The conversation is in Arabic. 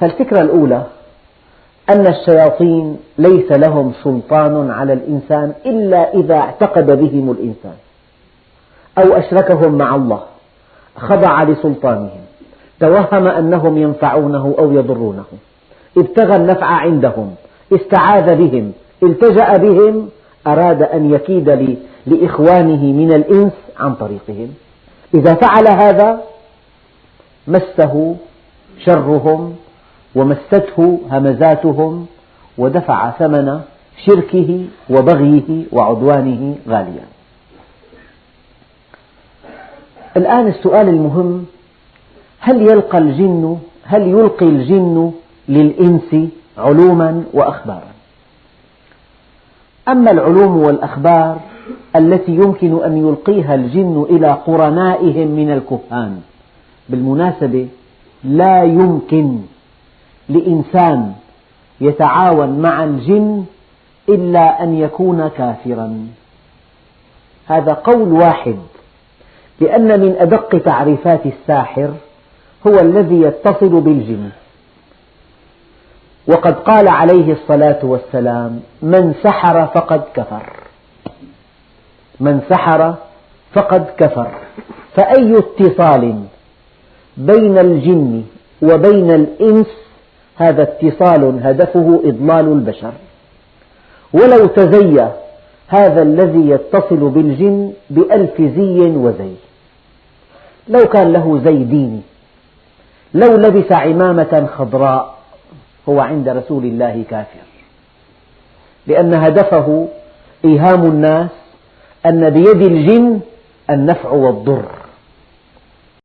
فالفكرة الأولى أن الشياطين ليس لهم سلطان على الإنسان إلا إذا اعتقد بهم الإنسان أو أشركهم مع الله خضع لسلطانهم توهم أنهم ينفعونه أو يضرونه ابتغى النفع عندهم استعاذ بهم التجأ بهم أراد أن يكيد لإخوانه من الإنس عن طريقهم. إذا فعل هذا مسه شرهم ومسته همزاتهم ودفع ثمن شركه وبغيه وعدوانه غاليا. الآن السؤال المهم هل يلقى الجن هل يلقي الجن للإنس علوما وأخبارا؟ أما العلوم والأخبار التي يمكن أن يلقيها الجن إلى قرنائهم من الكهان بالمناسبة لا يمكن لإنسان يتعاون مع الجن إلا أن يكون كافرا. هذا قول واحد لأن من أدق تعريفات الساحر هو الذي يتصل بالجن. وقد قال عليه الصلاة والسلام من سحر فقد كفر. من سحر فقد كفر. فأي اتصال بين الجن وبين الإنس هذا اتصال هدفه إضلال البشر. ولو تزي هذا الذي يتصل بالجن بألف زي وزي. لو كان له زي ديني لو لبس عمامة خضراء هو عند رسول الله كافر. لأن هدفه إيهام الناس أن بيد الجن النفع والضر.